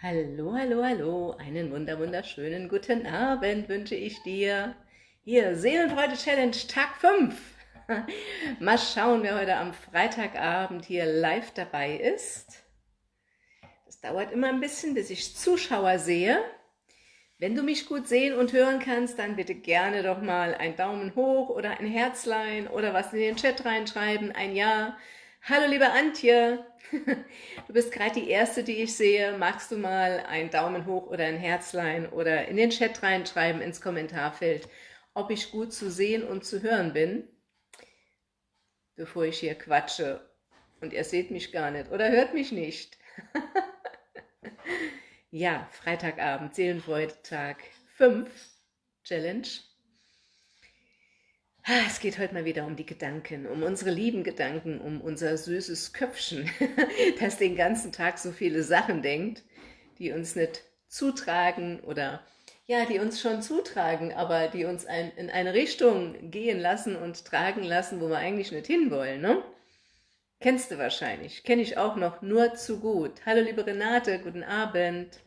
Hallo, hallo, hallo, einen wunder wunderschönen guten Abend wünsche ich dir. Hier, Seelenfreude Challenge Tag 5. Mal schauen, wer heute am Freitagabend hier live dabei ist. Das dauert immer ein bisschen, bis ich Zuschauer sehe. Wenn du mich gut sehen und hören kannst, dann bitte gerne doch mal einen Daumen hoch oder ein Herzlein oder was in den Chat reinschreiben, ein Ja, Hallo liebe Antje, du bist gerade die Erste, die ich sehe. Magst du mal einen Daumen hoch oder ein Herzlein oder in den Chat reinschreiben ins Kommentarfeld, ob ich gut zu sehen und zu hören bin, bevor ich hier quatsche und ihr seht mich gar nicht oder hört mich nicht. ja, Freitagabend, Seelenfreude-Tag 5, Challenge. Ah, es geht heute mal wieder um die Gedanken, um unsere lieben Gedanken, um unser süßes Köpfchen, das den ganzen Tag so viele Sachen denkt, die uns nicht zutragen oder ja, die uns schon zutragen, aber die uns ein, in eine Richtung gehen lassen und tragen lassen, wo wir eigentlich nicht hinwollen. Ne? Kennst du wahrscheinlich, kenne ich auch noch nur zu gut. Hallo liebe Renate, guten Abend.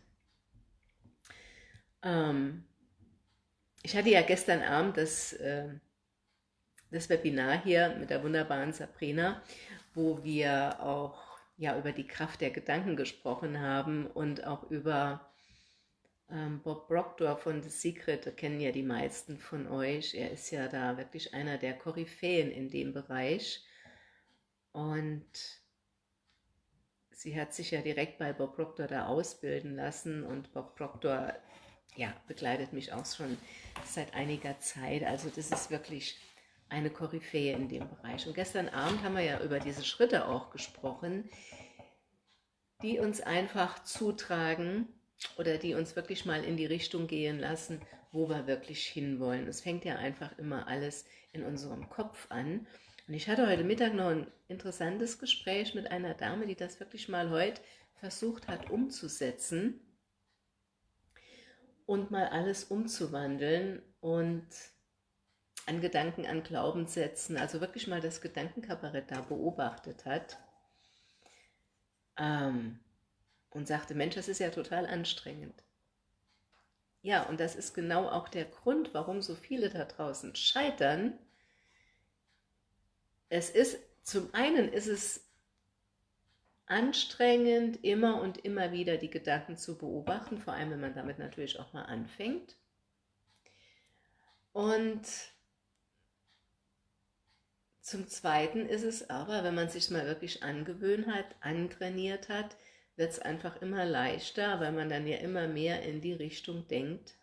Ähm, ich hatte ja gestern Abend das... Äh, das Webinar hier mit der wunderbaren Sabrina, wo wir auch ja, über die Kraft der Gedanken gesprochen haben und auch über ähm, Bob Proctor von The Secret, kennen ja die meisten von euch. Er ist ja da wirklich einer der Koryphäen in dem Bereich. Und sie hat sich ja direkt bei Bob Proctor da ausbilden lassen und Bob Proctor ja, begleitet mich auch schon seit einiger Zeit. Also das ist wirklich eine Koryphäe in dem Bereich. Und gestern Abend haben wir ja über diese Schritte auch gesprochen, die uns einfach zutragen oder die uns wirklich mal in die Richtung gehen lassen, wo wir wirklich hinwollen. Es fängt ja einfach immer alles in unserem Kopf an. Und ich hatte heute Mittag noch ein interessantes Gespräch mit einer Dame, die das wirklich mal heute versucht hat umzusetzen und mal alles umzuwandeln und an Gedanken, an Glaubenssätzen, also wirklich mal das Gedankenkabarett da beobachtet hat ähm, und sagte, Mensch, das ist ja total anstrengend. Ja, und das ist genau auch der Grund, warum so viele da draußen scheitern. Es ist, zum einen ist es anstrengend, immer und immer wieder die Gedanken zu beobachten, vor allem wenn man damit natürlich auch mal anfängt. Und zum Zweiten ist es aber, wenn man sich mal wirklich angewöhnt hat, antrainiert hat, wird es einfach immer leichter, weil man dann ja immer mehr in die Richtung denkt,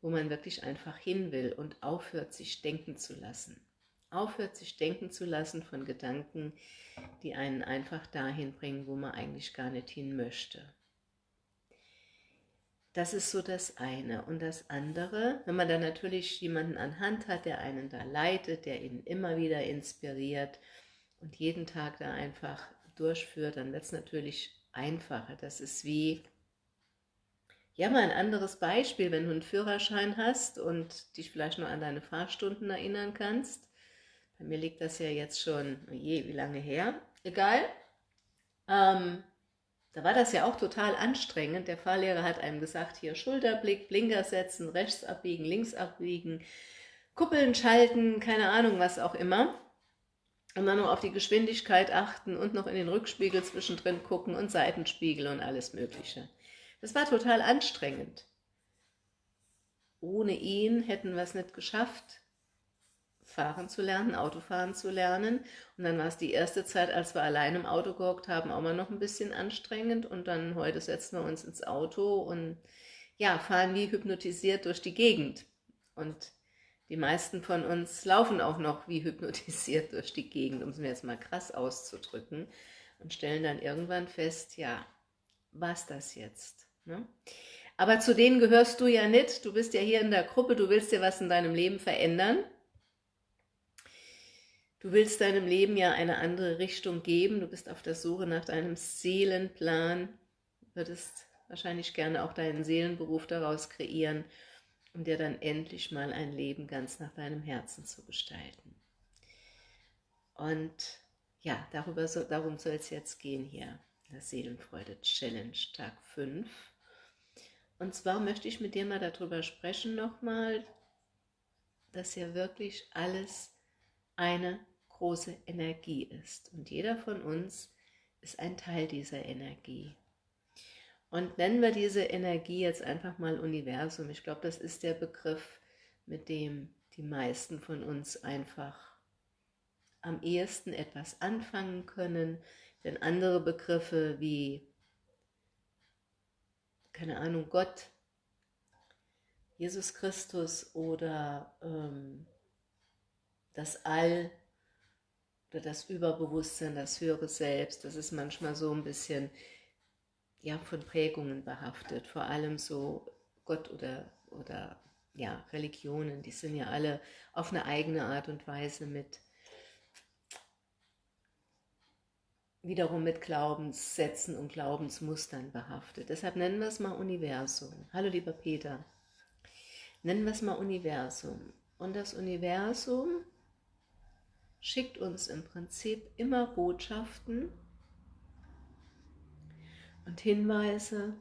wo man wirklich einfach hin will und aufhört, sich denken zu lassen. Aufhört, sich denken zu lassen von Gedanken, die einen einfach dahin bringen, wo man eigentlich gar nicht hin möchte. Das ist so das eine. Und das andere, wenn man dann natürlich jemanden an Hand hat, der einen da leitet, der ihn immer wieder inspiriert und jeden Tag da einfach durchführt, dann wird es natürlich einfacher. Das ist wie, ja mal ein anderes Beispiel, wenn du einen Führerschein hast und dich vielleicht noch an deine Fahrstunden erinnern kannst. Bei mir liegt das ja jetzt schon, oh je, wie lange her? Egal. Ähm, da war das ja auch total anstrengend. Der Fahrlehrer hat einem gesagt, hier Schulterblick, Blinker setzen, rechts abbiegen, links abbiegen, Kuppeln schalten, keine Ahnung, was auch immer. Und dann noch auf die Geschwindigkeit achten und noch in den Rückspiegel zwischendrin gucken und Seitenspiegel und alles mögliche. Das war total anstrengend. Ohne ihn hätten wir es nicht geschafft, fahren zu lernen, Autofahren zu lernen. Und dann war es die erste Zeit, als wir allein im Auto gehockt haben, auch mal noch ein bisschen anstrengend. Und dann heute setzen wir uns ins Auto und ja, fahren wie hypnotisiert durch die Gegend. Und die meisten von uns laufen auch noch wie hypnotisiert durch die Gegend, um es mir jetzt mal krass auszudrücken. Und stellen dann irgendwann fest, ja, was das jetzt? Ne? Aber zu denen gehörst du ja nicht. Du bist ja hier in der Gruppe, du willst dir was in deinem Leben verändern. Du willst deinem Leben ja eine andere Richtung geben, du bist auf der Suche nach deinem Seelenplan, würdest wahrscheinlich gerne auch deinen Seelenberuf daraus kreieren, um dir dann endlich mal ein Leben ganz nach deinem Herzen zu gestalten. Und ja, darüber so, darum soll es jetzt gehen hier. der Seelenfreude Challenge Tag 5. Und zwar möchte ich mit dir mal darüber sprechen nochmal, dass ja wirklich alles eine große Energie ist. Und jeder von uns ist ein Teil dieser Energie. Und nennen wir diese Energie jetzt einfach mal Universum. Ich glaube, das ist der Begriff, mit dem die meisten von uns einfach am ehesten etwas anfangen können, denn andere Begriffe wie, keine Ahnung, Gott, Jesus Christus oder ähm, das All oder das Überbewusstsein, das höhere Selbst, das ist manchmal so ein bisschen ja, von Prägungen behaftet, vor allem so Gott oder, oder ja, Religionen, die sind ja alle auf eine eigene Art und Weise mit wiederum mit Glaubenssätzen und Glaubensmustern behaftet. Deshalb nennen wir es mal Universum. Hallo lieber Peter. Nennen wir es mal Universum. Und das Universum schickt uns im Prinzip immer Botschaften und Hinweise,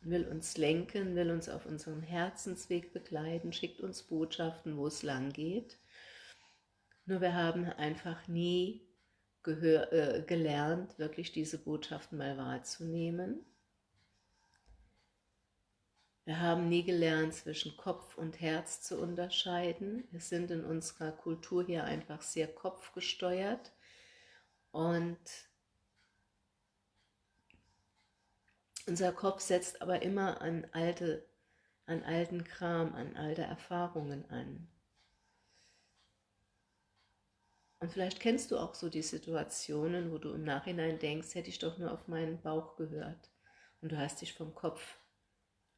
will uns lenken, will uns auf unserem Herzensweg begleiten, schickt uns Botschaften, wo es lang geht. Nur wir haben einfach nie gehör, äh, gelernt, wirklich diese Botschaften mal wahrzunehmen. Wir haben nie gelernt, zwischen Kopf und Herz zu unterscheiden. Wir sind in unserer Kultur hier einfach sehr kopfgesteuert und unser Kopf setzt aber immer an, alte, an alten Kram, an alte Erfahrungen an. Und vielleicht kennst du auch so die Situationen, wo du im Nachhinein denkst, hätte ich doch nur auf meinen Bauch gehört. Und du hast dich vom Kopf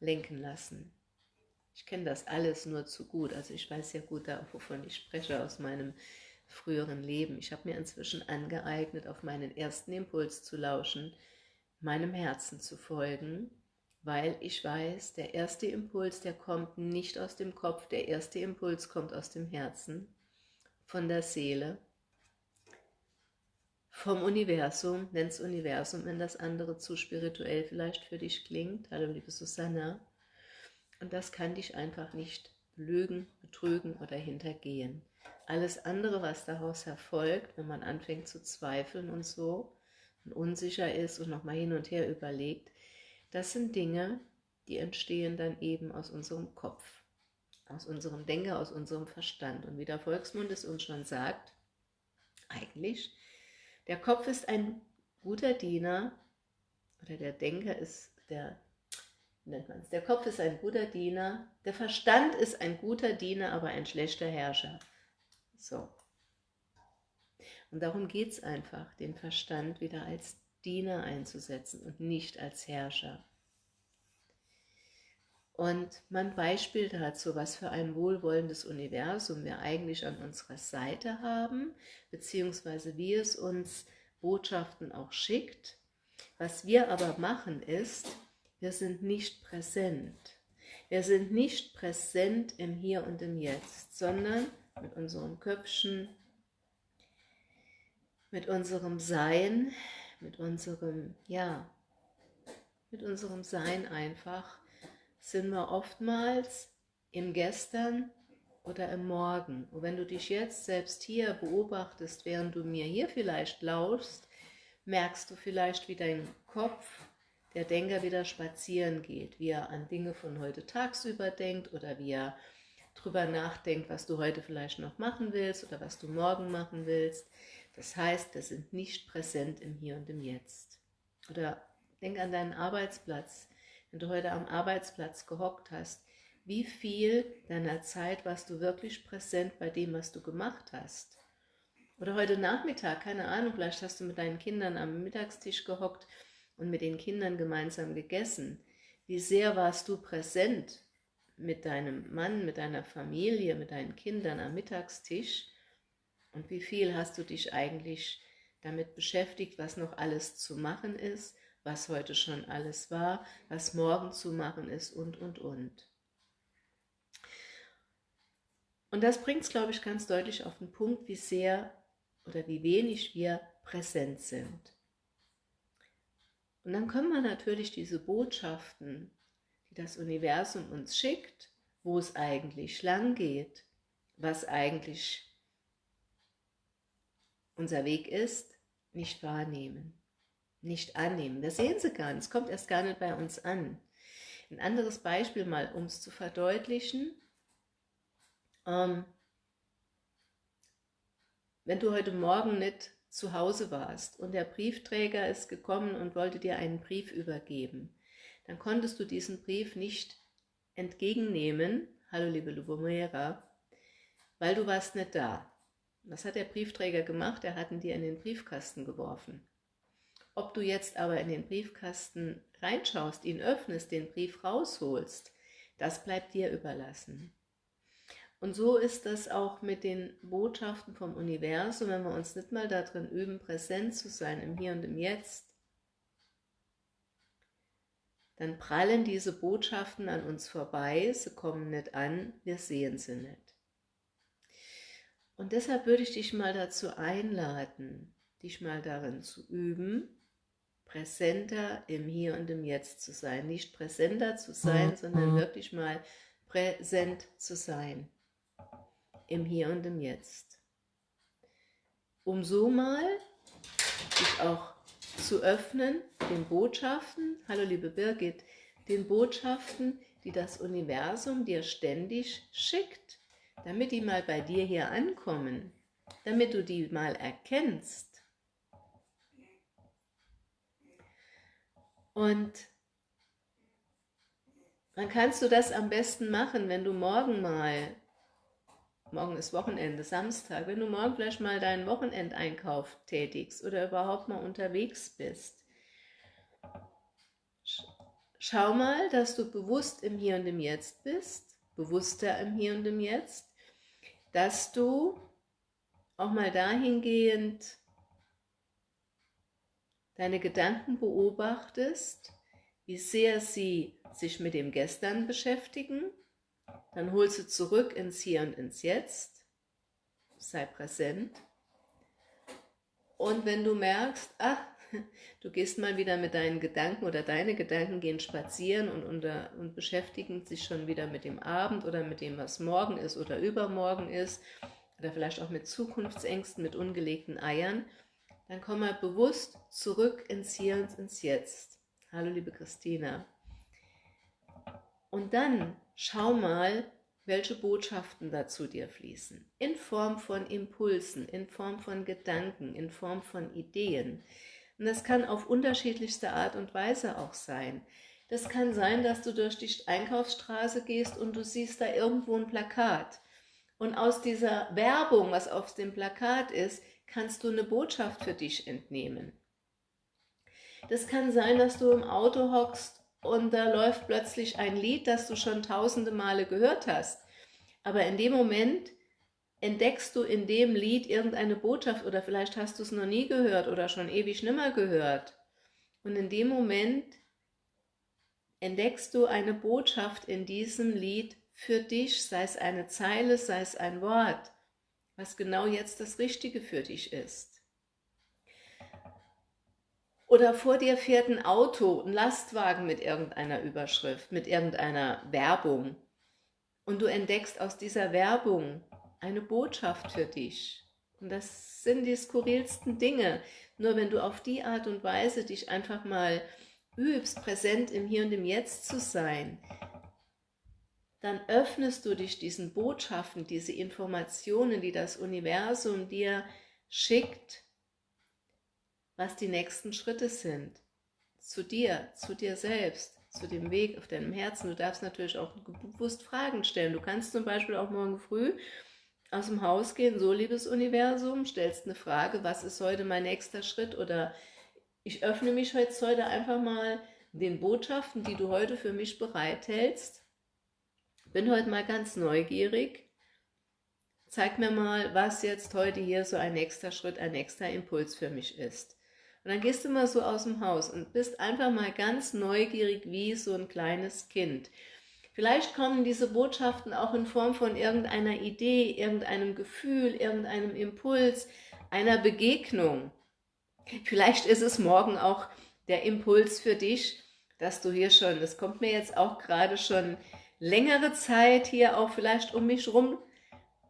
lenken lassen. Ich kenne das alles nur zu gut. Also ich weiß ja gut, wovon ich spreche aus meinem früheren Leben. Ich habe mir inzwischen angeeignet, auf meinen ersten Impuls zu lauschen, meinem Herzen zu folgen, weil ich weiß, der erste Impuls, der kommt nicht aus dem Kopf, der erste Impuls kommt aus dem Herzen, von der Seele vom Universum, nenn's Universum, wenn das andere zu spirituell vielleicht für dich klingt. Hallo liebe Susanna. Und das kann dich einfach nicht lügen, betrügen oder hintergehen. Alles andere, was daraus erfolgt, wenn man anfängt zu zweifeln und so und unsicher ist und nochmal hin und her überlegt, das sind Dinge, die entstehen dann eben aus unserem Kopf, aus unserem Denker, aus unserem Verstand. Und wie der Volksmund es uns schon sagt, eigentlich der Kopf ist ein guter Diener, oder der Denker ist der, nennt man es, der Kopf ist ein guter Diener, der Verstand ist ein guter Diener, aber ein schlechter Herrscher. So. Und darum geht es einfach, den Verstand wieder als Diener einzusetzen und nicht als Herrscher. Und mein Beispiel dazu, was für ein wohlwollendes Universum wir eigentlich an unserer Seite haben, beziehungsweise wie es uns Botschaften auch schickt. Was wir aber machen ist, wir sind nicht präsent. Wir sind nicht präsent im Hier und im Jetzt, sondern mit unserem Köpfchen, mit unserem Sein, mit unserem, ja, mit unserem Sein einfach sind wir oftmals im Gestern oder im Morgen. Und wenn du dich jetzt selbst hier beobachtest, während du mir hier vielleicht lauschst, merkst du vielleicht, wie dein Kopf, der Denker, wieder spazieren geht, wie er an Dinge von heute tagsüber denkt oder wie er drüber nachdenkt, was du heute vielleicht noch machen willst oder was du morgen machen willst. Das heißt, wir sind nicht präsent im Hier und im Jetzt. Oder denk an deinen Arbeitsplatz wenn du heute am Arbeitsplatz gehockt hast, wie viel deiner Zeit warst du wirklich präsent bei dem, was du gemacht hast? Oder heute Nachmittag, keine Ahnung, vielleicht hast du mit deinen Kindern am Mittagstisch gehockt und mit den Kindern gemeinsam gegessen. Wie sehr warst du präsent mit deinem Mann, mit deiner Familie, mit deinen Kindern am Mittagstisch? Und wie viel hast du dich eigentlich damit beschäftigt, was noch alles zu machen ist was heute schon alles war, was morgen zu machen ist und, und, und. Und das bringt es, glaube ich, ganz deutlich auf den Punkt, wie sehr oder wie wenig wir präsent sind. Und dann können wir natürlich diese Botschaften, die das Universum uns schickt, wo es eigentlich lang geht, was eigentlich unser Weg ist, nicht wahrnehmen, nicht annehmen. Wir sehen sie gar nicht, es kommt erst gar nicht bei uns an. Ein anderes Beispiel mal, um es zu verdeutlichen. Ähm, wenn du heute Morgen nicht zu Hause warst und der Briefträger ist gekommen und wollte dir einen Brief übergeben, dann konntest du diesen Brief nicht entgegennehmen, hallo liebe Lubomera, weil du warst nicht da. Was hat der Briefträger gemacht? Er hat ihn dir in den Briefkasten geworfen. Ob du jetzt aber in den Briefkasten reinschaust, ihn öffnest, den Brief rausholst, das bleibt dir überlassen. Und so ist das auch mit den Botschaften vom Universum, wenn wir uns nicht mal darin üben, präsent zu sein, im Hier und im Jetzt, dann prallen diese Botschaften an uns vorbei, sie kommen nicht an, wir sehen sie nicht. Und deshalb würde ich dich mal dazu einladen, dich mal darin zu üben, präsenter im Hier und im Jetzt zu sein. Nicht präsenter zu sein, mhm. sondern wirklich mal präsent zu sein im Hier und im Jetzt. Um so mal sich auch zu öffnen, den Botschaften, hallo liebe Birgit, den Botschaften, die das Universum dir ständig schickt, damit die mal bei dir hier ankommen, damit du die mal erkennst. Und dann kannst du das am besten machen, wenn du morgen mal morgen ist Wochenende, Samstag, wenn du morgen vielleicht mal deinen Wochenendeinkauf tätigst oder überhaupt mal unterwegs bist, schau mal, dass du bewusst im Hier und im Jetzt bist, bewusster im Hier und im Jetzt, dass du auch mal dahingehend deine Gedanken beobachtest, wie sehr sie sich mit dem Gestern beschäftigen dann holst du zurück ins Hier und ins Jetzt, sei präsent. Und wenn du merkst, ach, du gehst mal wieder mit deinen Gedanken oder deine Gedanken gehen spazieren und, unter, und beschäftigen sich schon wieder mit dem Abend oder mit dem, was morgen ist oder übermorgen ist, oder vielleicht auch mit Zukunftsängsten, mit ungelegten Eiern, dann komm mal bewusst zurück ins Hier und ins Jetzt. Hallo liebe Christina. Und dann schau mal, welche Botschaften dazu dir fließen. In Form von Impulsen, in Form von Gedanken, in Form von Ideen. Und das kann auf unterschiedlichste Art und Weise auch sein. Das kann sein, dass du durch die Einkaufsstraße gehst und du siehst da irgendwo ein Plakat. Und aus dieser Werbung, was auf dem Plakat ist, kannst du eine Botschaft für dich entnehmen. Das kann sein, dass du im Auto hockst und da läuft plötzlich ein Lied, das du schon tausende Male gehört hast. Aber in dem Moment entdeckst du in dem Lied irgendeine Botschaft oder vielleicht hast du es noch nie gehört oder schon ewig nimmer gehört. Und in dem Moment entdeckst du eine Botschaft in diesem Lied für dich, sei es eine Zeile, sei es ein Wort, was genau jetzt das Richtige für dich ist. Oder vor dir fährt ein Auto, ein Lastwagen mit irgendeiner Überschrift, mit irgendeiner Werbung. Und du entdeckst aus dieser Werbung eine Botschaft für dich. Und das sind die skurrilsten Dinge. Nur wenn du auf die Art und Weise dich einfach mal übst, präsent im Hier und im Jetzt zu sein, dann öffnest du dich diesen Botschaften, diese Informationen, die das Universum dir schickt, was die nächsten Schritte sind. Zu dir, zu dir selbst, zu dem Weg auf deinem Herzen. Du darfst natürlich auch bewusst Fragen stellen. Du kannst zum Beispiel auch morgen früh aus dem Haus gehen, so liebes Universum, stellst eine Frage, was ist heute mein nächster Schritt oder ich öffne mich jetzt heute einfach mal den Botschaften, die du heute für mich bereithältst. Bin heute mal ganz neugierig. Zeig mir mal, was jetzt heute hier so ein nächster Schritt, ein nächster Impuls für mich ist. Und dann gehst du mal so aus dem Haus und bist einfach mal ganz neugierig wie so ein kleines Kind. Vielleicht kommen diese Botschaften auch in Form von irgendeiner Idee, irgendeinem Gefühl, irgendeinem Impuls, einer Begegnung. Vielleicht ist es morgen auch der Impuls für dich, dass du hier schon, das kommt mir jetzt auch gerade schon längere Zeit hier auch vielleicht um mich rum,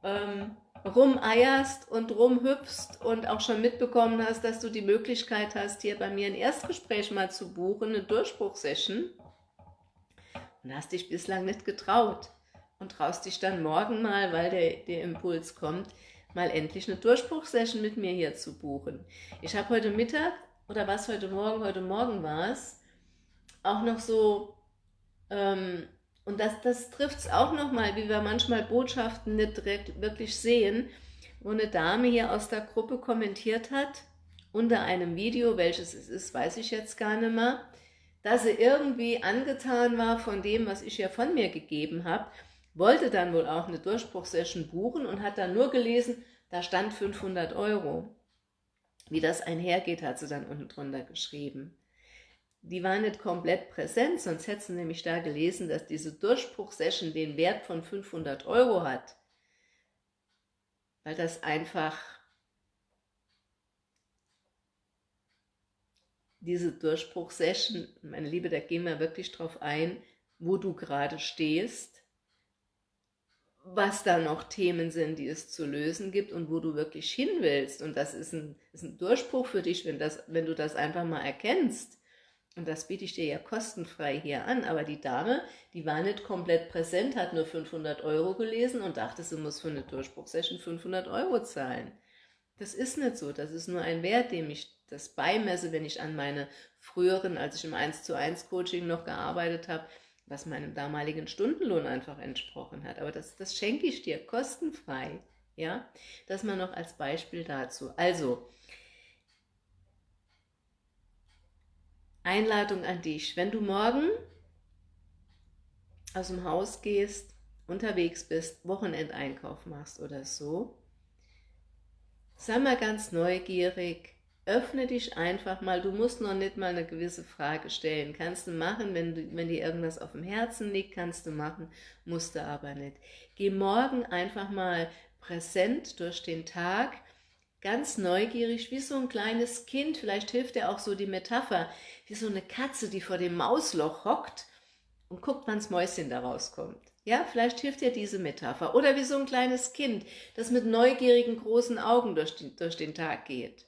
ähm, rumeierst und rumhüpfst und auch schon mitbekommen hast, dass du die Möglichkeit hast, hier bei mir ein Erstgespräch mal zu buchen, eine Durchbruchsession und hast dich bislang nicht getraut und traust dich dann morgen mal, weil der, der Impuls kommt, mal endlich eine Durchbruchsession mit mir hier zu buchen. Ich habe heute Mittag, oder was heute Morgen, heute Morgen war es, auch noch so, ähm, und das, das trifft es auch nochmal, wie wir manchmal Botschaften nicht direkt wirklich sehen, wo eine Dame hier aus der Gruppe kommentiert hat, unter einem Video, welches es ist, weiß ich jetzt gar nicht mehr, dass sie irgendwie angetan war von dem, was ich ja von mir gegeben habe, wollte dann wohl auch eine Durchbruchsession buchen und hat dann nur gelesen, da stand 500 Euro. Wie das einhergeht, hat sie dann unten drunter geschrieben. Die war nicht komplett präsent, sonst hätte sie nämlich da gelesen, dass diese Durchbruchsession den Wert von 500 Euro hat. Weil das einfach diese Durchbruchsession, meine Liebe, da gehen wir wirklich drauf ein, wo du gerade stehst was da noch Themen sind, die es zu lösen gibt und wo du wirklich hin willst. Und das ist ein, ist ein Durchbruch für dich, wenn, das, wenn du das einfach mal erkennst. Und das biete ich dir ja kostenfrei hier an. Aber die Dame, die war nicht komplett präsent, hat nur 500 Euro gelesen und dachte, sie muss für eine Durchbruchsession 500 Euro zahlen. Das ist nicht so. Das ist nur ein Wert, dem ich das beimesse, wenn ich an meine früheren, als ich im 1 zu 1 Coaching noch gearbeitet habe, was meinem damaligen Stundenlohn einfach entsprochen hat. Aber das, das schenke ich dir kostenfrei. Ja, das mal noch als Beispiel dazu. Also, Einladung an dich. Wenn du morgen aus dem Haus gehst, unterwegs bist, Wochenendeinkauf machst oder so, sei mal ganz neugierig, öffne dich einfach mal, du musst noch nicht mal eine gewisse Frage stellen, kannst du machen, wenn, du, wenn dir irgendwas auf dem Herzen liegt, kannst du machen, musst du aber nicht. Geh morgen einfach mal präsent durch den Tag, ganz neugierig, wie so ein kleines Kind, vielleicht hilft dir auch so die Metapher, wie so eine Katze, die vor dem Mausloch hockt und guckt, wann's Mäuschen da rauskommt. Ja, vielleicht hilft dir diese Metapher. Oder wie so ein kleines Kind, das mit neugierigen großen Augen durch, die, durch den Tag geht.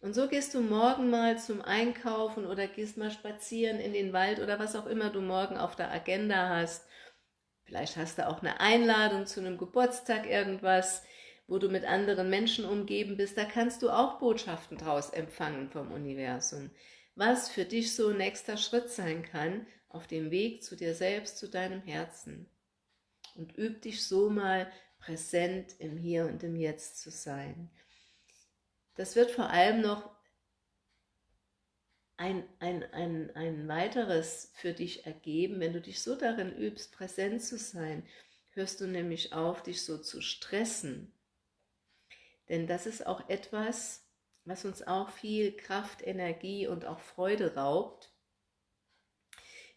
Und so gehst du morgen mal zum Einkaufen oder gehst mal spazieren in den Wald oder was auch immer du morgen auf der Agenda hast. Vielleicht hast du auch eine Einladung zu einem Geburtstag, irgendwas, wo du mit anderen Menschen umgeben bist. Da kannst du auch Botschaften draus empfangen vom Universum. Was für dich so nächster Schritt sein kann auf dem Weg zu dir selbst, zu deinem Herzen. Und üb dich so mal präsent im Hier und im Jetzt zu sein. Das wird vor allem noch ein, ein, ein, ein weiteres für dich ergeben, wenn du dich so darin übst, präsent zu sein, hörst du nämlich auf, dich so zu stressen. Denn das ist auch etwas, was uns auch viel Kraft, Energie und auch Freude raubt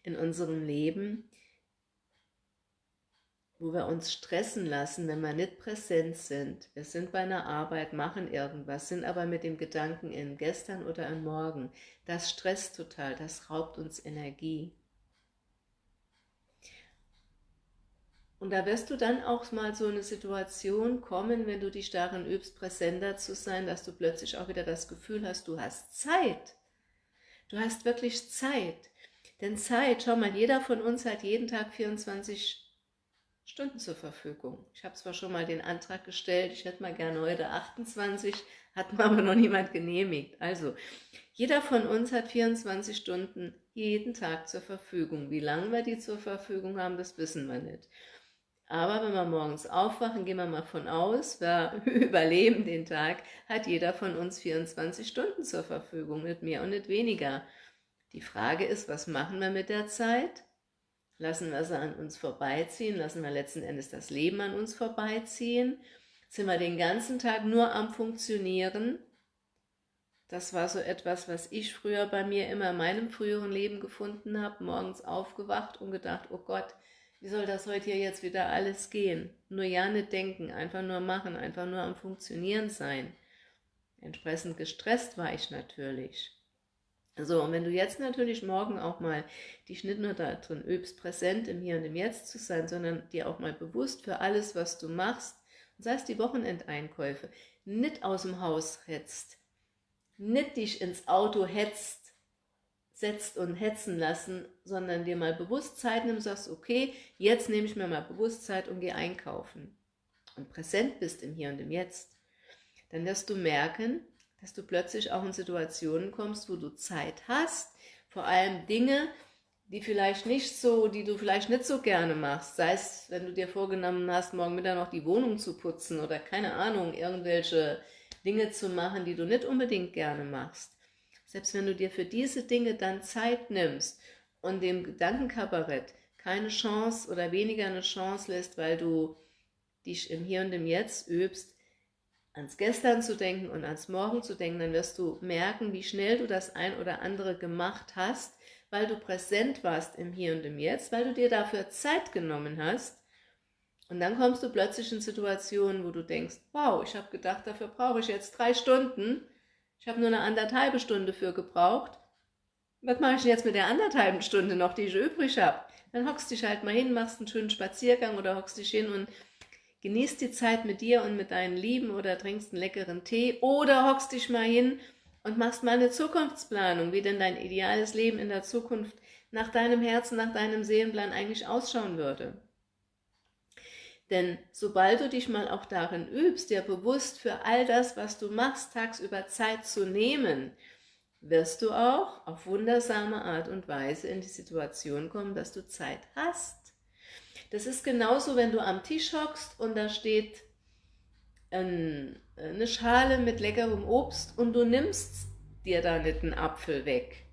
in unserem Leben, wo wir uns stressen lassen, wenn wir nicht präsent sind. Wir sind bei einer Arbeit, machen irgendwas, sind aber mit dem Gedanken in gestern oder in morgen. Das stresst total, das raubt uns Energie. Und da wirst du dann auch mal so eine Situation kommen, wenn du dich darin übst, präsenter zu sein, dass du plötzlich auch wieder das Gefühl hast, du hast Zeit. Du hast wirklich Zeit. Denn Zeit, schau mal, jeder von uns hat jeden Tag 24 Stunden. Zur Verfügung. Ich habe zwar schon mal den Antrag gestellt, ich hätte mal gerne heute 28, hat mir aber noch niemand genehmigt. Also, jeder von uns hat 24 Stunden jeden Tag zur Verfügung. Wie lange wir die zur Verfügung haben, das wissen wir nicht. Aber wenn wir morgens aufwachen, gehen wir mal von aus, wir überleben den Tag, hat jeder von uns 24 Stunden zur Verfügung, nicht mehr und nicht weniger. Die Frage ist, was machen wir mit der Zeit? Lassen wir sie an uns vorbeiziehen? Lassen wir letzten Endes das Leben an uns vorbeiziehen? Sind wir den ganzen Tag nur am Funktionieren? Das war so etwas, was ich früher bei mir immer in meinem früheren Leben gefunden habe, morgens aufgewacht und gedacht, oh Gott, wie soll das heute hier jetzt wieder alles gehen? Nur ja nicht denken, einfach nur machen, einfach nur am Funktionieren sein. Entsprechend gestresst war ich natürlich. So, und wenn du jetzt natürlich morgen auch mal dich nicht nur darin übst, präsent im Hier und im Jetzt zu sein, sondern dir auch mal bewusst für alles, was du machst, sei es die Wochenendeinkäufe, nicht aus dem Haus hetzt, nicht dich ins Auto hetzt, setzt und hetzen lassen, sondern dir mal bewusst Zeit nimmst, sagst, okay, jetzt nehme ich mir mal bewusst Zeit und gehe einkaufen. Und präsent bist im Hier und im Jetzt, dann wirst du merken, dass du plötzlich auch in Situationen kommst, wo du Zeit hast, vor allem Dinge, die vielleicht nicht so, die du vielleicht nicht so gerne machst, sei es, wenn du dir vorgenommen hast, morgen Mittag noch die Wohnung zu putzen oder keine Ahnung, irgendwelche Dinge zu machen, die du nicht unbedingt gerne machst. Selbst wenn du dir für diese Dinge dann Zeit nimmst und dem Gedankenkabarett keine Chance oder weniger eine Chance lässt, weil du dich im Hier und im Jetzt übst, ans Gestern zu denken und ans Morgen zu denken, dann wirst du merken, wie schnell du das ein oder andere gemacht hast, weil du präsent warst im Hier und im Jetzt, weil du dir dafür Zeit genommen hast. Und dann kommst du plötzlich in Situationen, wo du denkst, wow, ich habe gedacht, dafür brauche ich jetzt drei Stunden. Ich habe nur eine anderthalbe Stunde für gebraucht. Was mache ich denn jetzt mit der anderthalben Stunde noch, die ich übrig habe? Dann hockst dich halt mal hin, machst einen schönen Spaziergang oder hockst dich hin und genießt die Zeit mit dir und mit deinen Lieben oder trinkst einen leckeren Tee oder hockst dich mal hin und machst mal eine Zukunftsplanung, wie denn dein ideales Leben in der Zukunft nach deinem Herzen, nach deinem Seelenplan eigentlich ausschauen würde. Denn sobald du dich mal auch darin übst, dir bewusst für all das, was du machst, tagsüber Zeit zu nehmen, wirst du auch auf wundersame Art und Weise in die Situation kommen, dass du Zeit hast. Das ist genauso, wenn du am Tisch hockst und da steht ein, eine Schale mit leckerem Obst und du nimmst dir da nicht einen Apfel weg.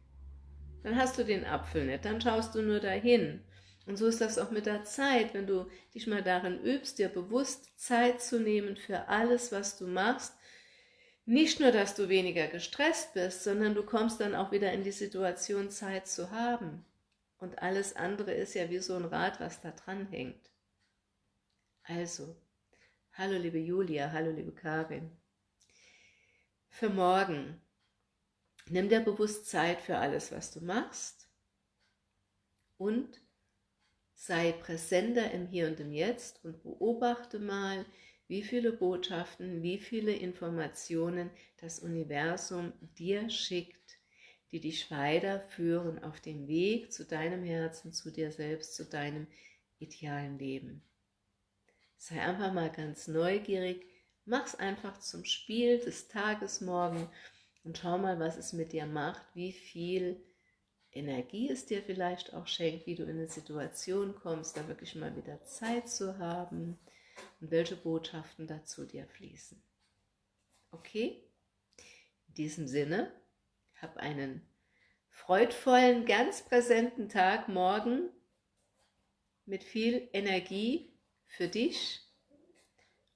Dann hast du den Apfel nicht, dann schaust du nur dahin. Und so ist das auch mit der Zeit, wenn du dich mal darin übst, dir bewusst Zeit zu nehmen für alles, was du machst. Nicht nur, dass du weniger gestresst bist, sondern du kommst dann auch wieder in die Situation, Zeit zu haben. Und alles andere ist ja wie so ein Rad, was da dran hängt. Also, hallo liebe Julia, hallo liebe Karin. Für morgen, nimm dir bewusst Zeit für alles, was du machst und sei präsenter im Hier und im Jetzt und beobachte mal, wie viele Botschaften, wie viele Informationen das Universum dir schickt, die dich weiterführen auf dem Weg zu deinem Herzen, zu dir selbst, zu deinem idealen Leben. Sei einfach mal ganz neugierig, mach's einfach zum Spiel des Tages morgen und schau mal, was es mit dir macht, wie viel Energie es dir vielleicht auch schenkt, wie du in eine Situation kommst, da wirklich mal wieder Zeit zu haben und welche Botschaften dazu dir fließen. Okay? In diesem Sinne, hab einen freudvollen, ganz präsenten Tag morgen mit viel Energie für dich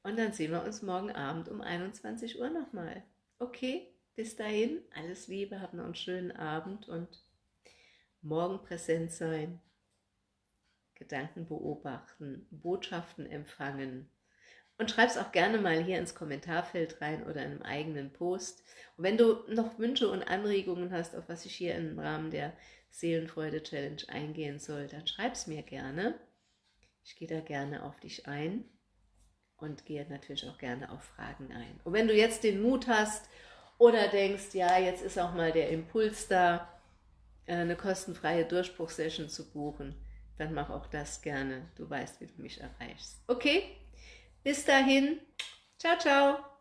und dann sehen wir uns morgen Abend um 21 Uhr nochmal. Okay, bis dahin, alles Liebe, hab noch einen schönen Abend und morgen präsent sein, Gedanken beobachten, Botschaften empfangen und schreib es auch gerne mal hier ins Kommentarfeld rein oder in einem eigenen Post. Und wenn du noch Wünsche und Anregungen hast, auf was ich hier im Rahmen der Seelenfreude Challenge eingehen soll, dann schreib es mir gerne. Ich gehe da gerne auf dich ein und gehe natürlich auch gerne auf Fragen ein. Und wenn du jetzt den Mut hast oder denkst, ja, jetzt ist auch mal der Impuls da, eine kostenfreie Durchbruchsession zu buchen, dann mach auch das gerne. Du weißt, wie du mich erreichst. Okay? Bis dahin. Ciao, ciao.